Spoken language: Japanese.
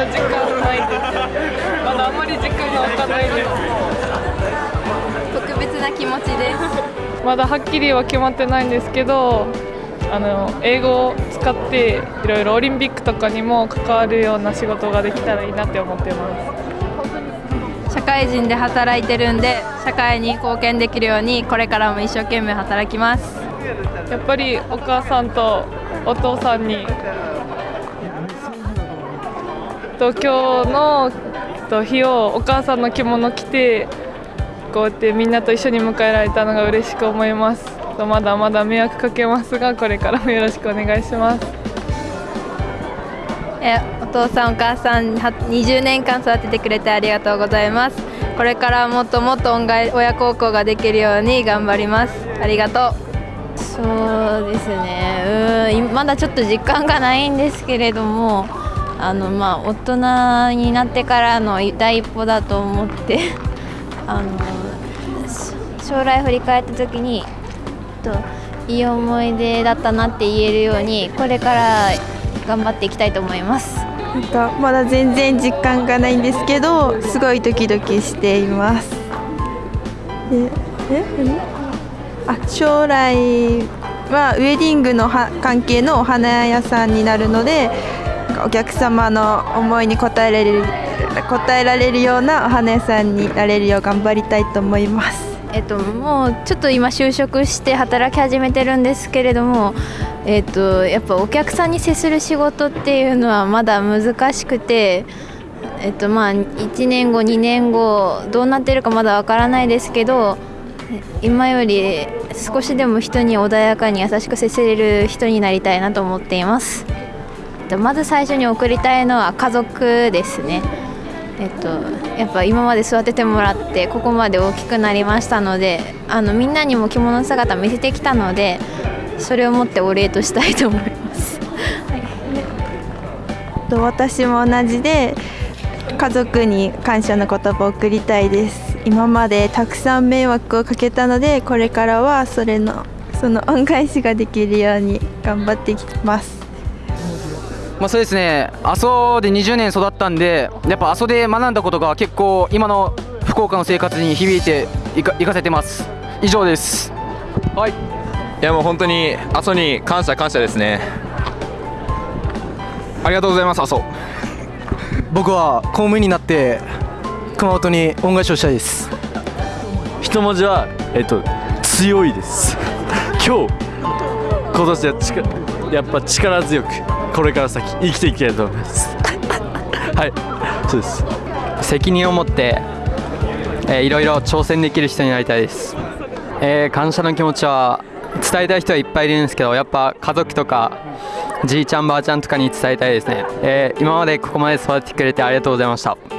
あんまり実感が湧かないです特別な気持ちです。まだはっきりは決まってないんですけどあの英語を使っていろいろオリンピックとかにも関わるような仕事ができたらいいなって思ってます。社会人で働いてるんで社会に貢献できるようにこれからも一生懸命働きます。やっぱりお母さんとお父さんにと今日のと日をお母さんの着物着てこうやってみんなと一緒に迎えられたのが嬉しく思います。とまだまだ迷惑かけますがこれからもよろしくお願いします。えお父さんお母さんは20年間育ててくれてありがとうございます。これからもっともっと恩返親孝行ができるように頑張ります。ありがとう。そうですね。うんまだちょっと実感がないんですけれどもあのまあ大人になってからの第一歩だと思って あの将来振り返った時にといい思い出だったなって言えるようにこれから頑張っていきたいと思います。なんかまだ全然実感がないんですけどすごいドキドキしています。でえあ将来はウェディングのは関係のお花屋さんになるのでお客様の思いに応えられる応えられるようなお花屋さんになれるよう頑張りたいと思います。えっと、もうちょっと今就職して働き始めてるんですけれども、えっと、やっぱお客さんに接する仕事っていうのはまだ難しくて、えっとまあ、1年後2年後どうなってるかまだわからないですけど今より少しでも人に穏やかに優しく接せれる人になりたいなと思っています。まず最初に送りたいのは家族ですね。えっと、やっぱ今まで育ててもらってここまで大きくなりましたのであのみんなにも着物姿見せてきたのでそれを持ってお礼としたいと思います。はい、私も同じで家族に感謝の言葉を送りたいです。今までたくさん迷惑をかけたのでこれからはそれのその恩返しができるように頑張っていきます。まあ、そうですね阿蘇で20年育ったんでやっぱ阿蘇で学んだことが結構今の福岡の生活に響いていかいかせてます。以上です。はい。いやもう本当に阿蘇に感謝感謝ですね。ありがとうございます阿蘇。僕は公務員になって熊本に恩返しをしたいです。一文字はえっと強いです。今日今年は力やっぱ力強くこれから先生きていきたいと思います。はい。そうです。責任を持って、えー、いろいろ挑戦できる人になりたいです、えー、感謝の気持ちは伝えたい人はいっぱいいるんですけどやっぱ家族とかじいちゃんばあちゃんとかに伝えたいですね、えー、今までここまで育ててくれてありがとうございました